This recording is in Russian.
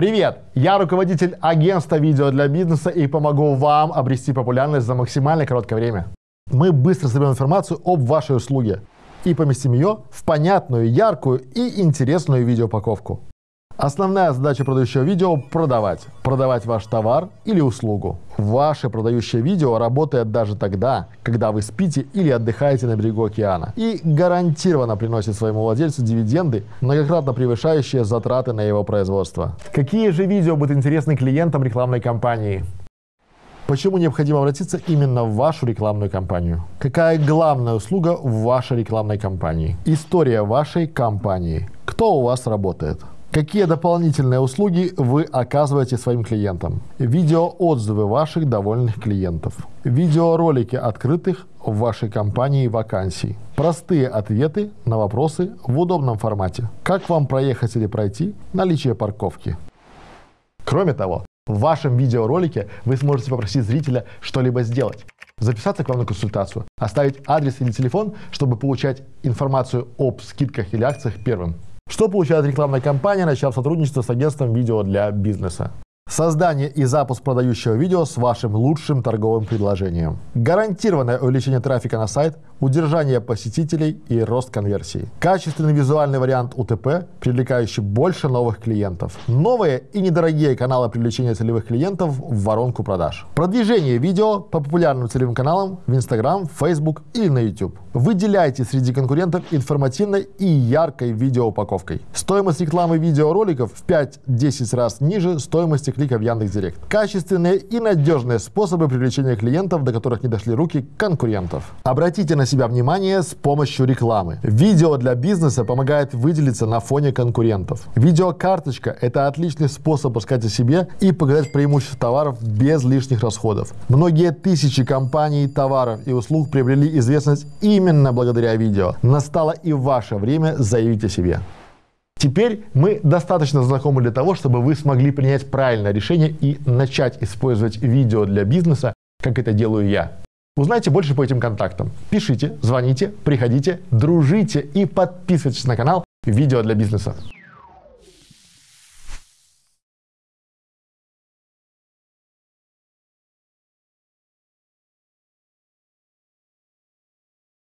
Привет! Я руководитель агентства видео для бизнеса и помогу вам обрести популярность за максимально короткое время. Мы быстро соберем информацию об вашей услуге и поместим ее в понятную, яркую и интересную видеоупаковку. Основная задача продающего видео – продавать. Продавать ваш товар или услугу. Ваше продающее видео работает даже тогда, когда вы спите или отдыхаете на берегу океана. И гарантированно приносит своему владельцу дивиденды, многократно превышающие затраты на его производство. Какие же видео будут интересны клиентам рекламной кампании? Почему необходимо обратиться именно в вашу рекламную кампанию? Какая главная услуга в вашей рекламной кампании? История вашей компании. Кто у вас работает? Какие дополнительные услуги вы оказываете своим клиентам? Видеоотзывы ваших довольных клиентов. Видеоролики открытых в вашей компании вакансий. Простые ответы на вопросы в удобном формате. Как вам проехать или пройти? Наличие парковки. Кроме того, в вашем видеоролике вы сможете попросить зрителя что-либо сделать записаться к вам на консультацию, оставить адрес или телефон, чтобы получать информацию об скидках или акциях первым. Что получает рекламная кампания, начав сотрудничество с агентством видео для бизнеса? Создание и запуск продающего видео с вашим лучшим торговым предложением. Гарантированное увеличение трафика на сайт, удержание посетителей и рост конверсии. Качественный визуальный вариант УТП, привлекающий больше новых клиентов. Новые и недорогие каналы привлечения целевых клиентов в воронку продаж. Продвижение видео по популярным целевым каналам в Instagram, Facebook или на YouTube. Выделяйте среди конкурентов информативной и яркой видеоупаковкой. Стоимость рекламы видеороликов в 5-10 раз ниже стоимости клика в Яндекс.Директ. Качественные и надежные способы привлечения клиентов, до которых не дошли руки конкурентов. Обратите на себя внимание с помощью рекламы. Видео для бизнеса помогает выделиться на фоне конкурентов. Видеокарточка – это отличный способ рассказать о себе и показать преимущества товаров без лишних расходов. Многие тысячи компаний, товаров и услуг приобрели известность именно благодаря видео. Настало и ваше время заявить о себе. Теперь мы достаточно знакомы для того, чтобы вы смогли принять правильное решение и начать использовать видео для бизнеса, как это делаю я. Узнайте больше по этим контактам. Пишите, звоните, приходите, дружите и подписывайтесь на канал «Видео для бизнеса».